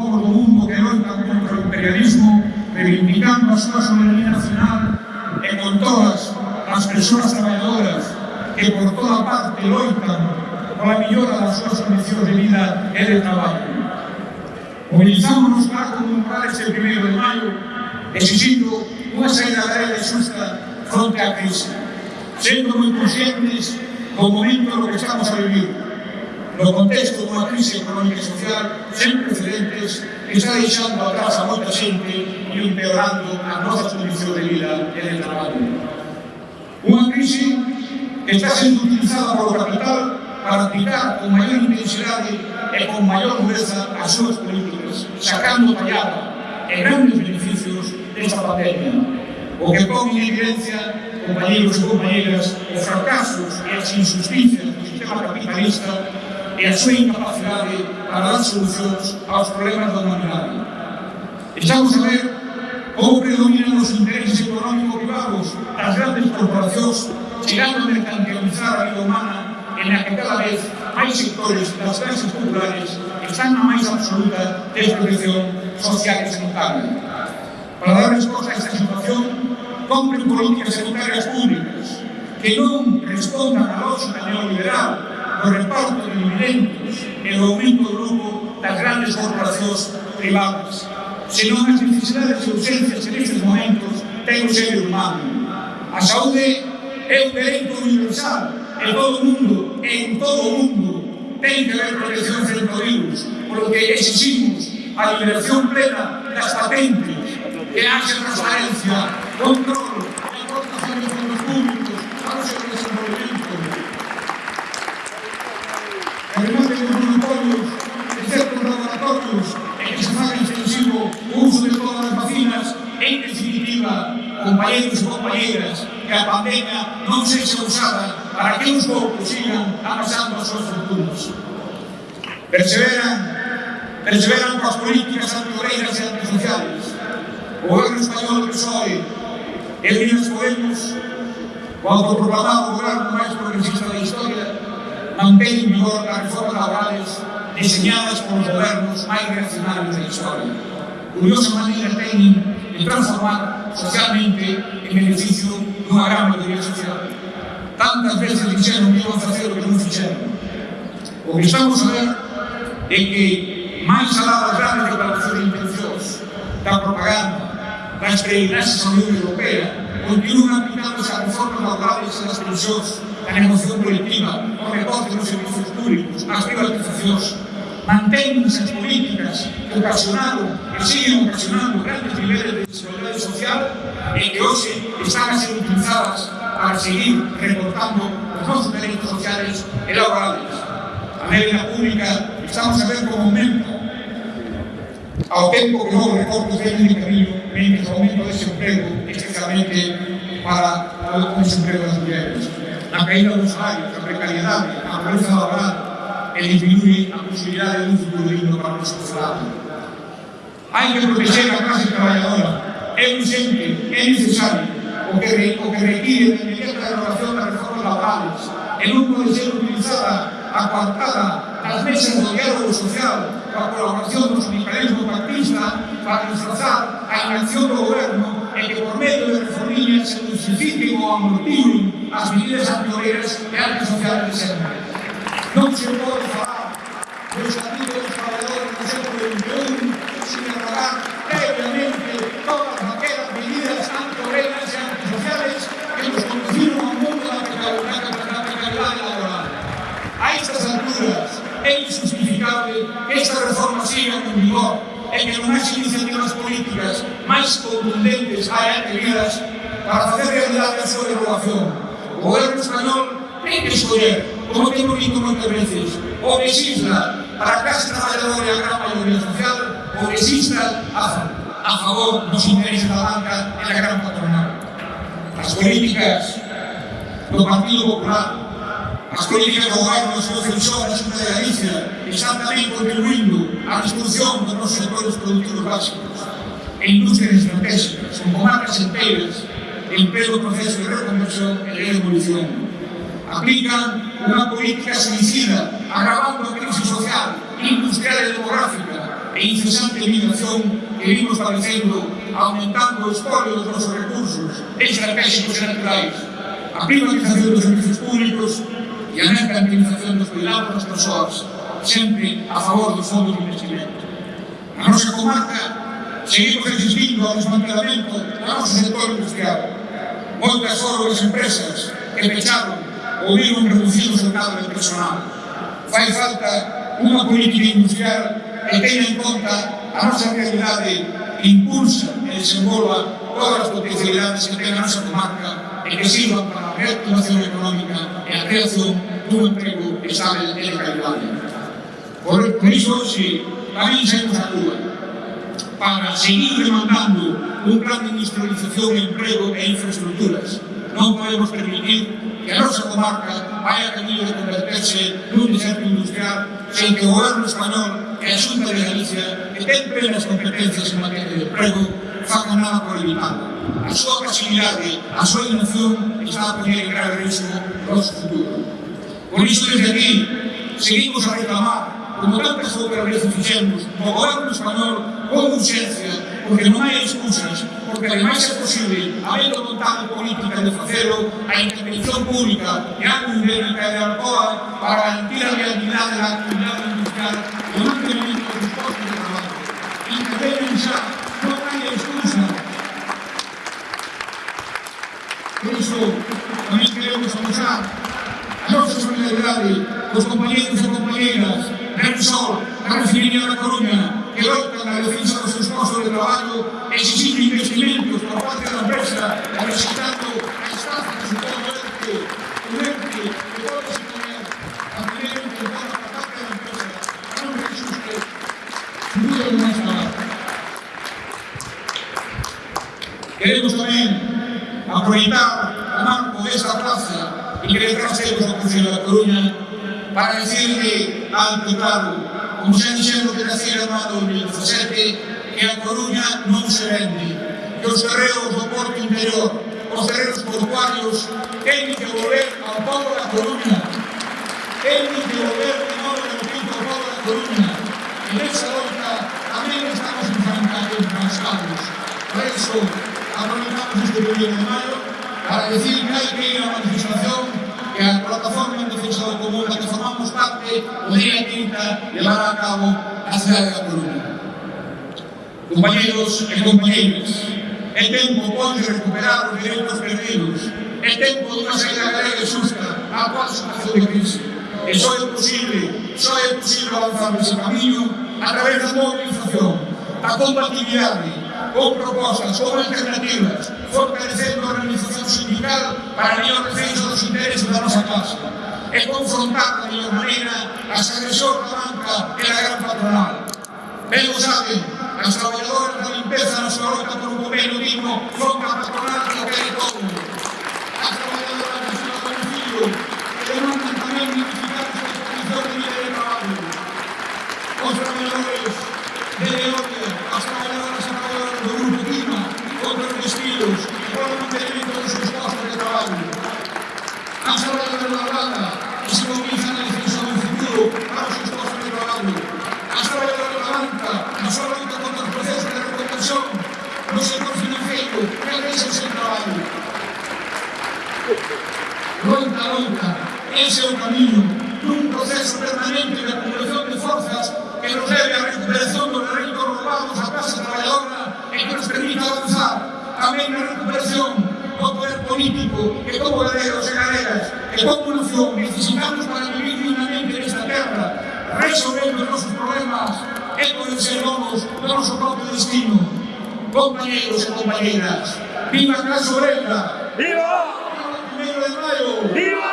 povo do mundo que loita contra o imperialismo, reivindicando a súa soberanía nacional e con todas as persoas traballadoras que por toda parte loitan pola millora das súas condicións de vida e de traballo. Mobilizámonos para conmemorar este primeiro de maio exigindo unha saída real e xusta fronte á crise, sendo moi conscientes do momento no que estamos a vivir, no contexto dunha crise económica e social sen precedentes que está deixando atrás a moita xente e empeorando as nosas condicións de vida e de traballo. Unha crise que está sendo utilizada polo capital para aplicar con maior intensidade e con maior dureza as súas políticas, sacando tallada e grandes beneficios desta pandemia, o que pon en evidencia, compañeros e compañeras, os fracasos e as injusticias do sistema capitalista e a súa incapacidade para dar solucións aos problemas da humanidade. Estamos a ver como predominan os intereses económico-privados das grandes corporacións chegando a mercantilizar a vida humana en a que cada vez máis sectores das clases populares están na máis absoluta desprotección social e sanitaria. Para dar resposta a esta situación, compren políticas sanitarias públicas que non respondan a lógica neoliberal o reparto de dividentes e o aumento do lucro das grandes corporacións privadas. Senón as necesidades e urgencias que nestes momentos ten o ser humano. A saúde é un dereito universal en todo o mundo, en todo o mundo, ten que haber protección frente ao virus, polo que exigimos a liberación plena das patentes, que haxe transparencia, control, aportación de fondos públicos para os companheiros e companheiras, que a pandemia não seja usada para que os poucos sigam avançando as suas fortunas. Perseveram, perseveram com as políticas anti-obreiras e antisociais. O governo espanhol do PSOE e Unidas Podemos, o autoproclamado governo mais progressista da história, mantém em vigor as reformas laborais desenhadas por governos mais reacionários da história. Curiosamente, tem. y transformar socialmente en beneficio de una gran mayoría social. Tantas veces dijeron que íbamos a hacer lo que no hicieron. O que estamos a ver é que máis alá das grandes declaracións intenciosas da propaganda das peregrinaxes da Unión Europea continúan aplicándose as reformas laborales e das pensións a negociación colectiva, o recorte nos servicios públicos, as privatizacións, mantén as políticas ocasionaron, e siguen ocasionando grandes niveles de desigualdade social e que hoxe están a ser utilizadas para seguir recortando os nosos dereitos sociales e laborales. A media pública estamos a ver como aumenta ao tempo que non recortes veñen de camino mentre aumento de desemprego, especialmente para o desemprego das mulheres. A caída dos salarios, a precariedade, a pobreza laboral, e diminuì la possibilità dell'uso di un vino quando spostato. Anche proteggere la classe trabajadora es urgente, es necesario, porque, re, porque requiere de inmediata derogación de reformas laborales, el no puede ser utilizada, apartada, las mesas de diálogo social, la colaboración del sindicalismo partista para disfrazar a inacción do goberno e que por medio de reformillas se justifiquen ou amortiguen as medidas anteriores e antisociales de sempre. Non chegou pode falar dos capítulos trabalhadores do século XXI, sin abordar previamente todas aquellas medidas antirreglas e antisociales que nos conducieron a un mundo de da precariedad laboral. A estas alturas é injustificable que esta reforma siga en vigor e que as iniciativas políticas máis contundentes hayan tenidas para facer realidade a súa derogación. O goberno español ten que escoller último título intervencionista. O que exista para a clase traballadora e a gran maioría social, o que exista a, a favor dos intereses da banca e da gran patronal. As políticas do Partido Popular As políticas do goberno do seu defensor da Xunta de Galicia están tamén contribuindo á destrucción dos nosos sectores produtivos básicos e industrias estratégicas, como marcas enteiras, pleno proceso de reconversión e de evolución aplican unha política suicida, agravando a crise social, industrial e demográfica, e incesante migración que vimos padecendo, aumentando o espolio dos nosos recursos estratégicos e naturais, a privatización dos servicios públicos e a mercantilización dos cuidados das persoas, sempre a favor dos fondos de investimento. A nosa comarca seguimos resistindo ao desmantelamento do noso sector industrial. Moitas foron as empresas que pecharon volevo riducir soltanto de personal. Fai falta unha política industrial que tenha en conta a nosa realidade que impulsa e desenvolva todas as potencialidades que ten a nosa comarca e que sirvan para a reactivación económica e a creación dun emprego estável e de calidade. Por, por iso, hoxe, tamén saímos a Cuba para seguir demandando un plan de industrialización, emprego e infraestructuras. Non podemos permitir que comarca vai a camino de converterse nun deserto industrial sen que o goberno español e a Xunta de Galicia que ten plenas competencias en materia de emprego facan nada por evitarlo. A súa pasividade, a súa inacción está a poner en grave risco o noso futuro. Por iso desde aquí seguimos a reclamar como tantas outras veces fixemos o goberno español con urxencia porque non hai excusas, porque ademais é posible, habendo vontade política de facelo, a intervención pública e a ibérica de Alcoa para garantir a realidade da actividade industrial e o mantenimento dos postos de trabalho. Intervenen xa, non hai excusa. Por iso, tamén queremos amosar a nosa solidaridade cos compañeros e compañeras, Ren Sol, da Refinería da Coruña, que optan a defensar sus puestos de trabalho, exigiendo investimentos por parte da la empresa, necesitando a estafas y todo este, un ente que todo ese poder, a tener un control parte de la empresa, no me asuste, subido en Queremos también aprovechar el marco de esta plaza y que detrás de la Concejo de la Coruña para decirle al Total José Dixendo que nacera no 2017 que a Coruña non se vende. Que os terreos do Porto Interior os terreos portuarios ten que volver ao povo da Coruña. Ten que volver di novo de novo ao povo da Coruña. E nesa loita tamén estamos enfrancados por eso aproveitamos este período de maio para decir que hai que ir a manifestación que a plataforma en defensa do común da que formamos parte o día 30 levará a cabo a cidade da Coruña. Compañeros e compañeras, é tempo pode recuperar os direitos perdidos, é tempo dunha saída galega e xusta a cual situación de crise. E só é posible, só é posible avanzar nese camiño a través da movilización, da compatibilidade, con propostas, con alternativas, fortalecendo a organización para la mayor defensa de los intereses de la masa clásica. Es confrontar de la mayor manera las agresiones de la banca en la gran patronal. Él lo sabe, las trabajadoras de la limpieza de la ciudad por un gobierno digno son la patronal que lo tiene todo. camiño dun proceso permanente de acumulación de forzas que nos leve a recuperación dos reitos roubados a clase traballadora e que nos permita avanzar tamén na recuperación do poder político que como galeros e galeras e como nación necesitamos para vivir dignamente nesta terra resolvendo os nosos problemas e poder ser donos do noso propio destino compañeros e compañeras viva a clase obrera viva! viva! 1 de maio viva!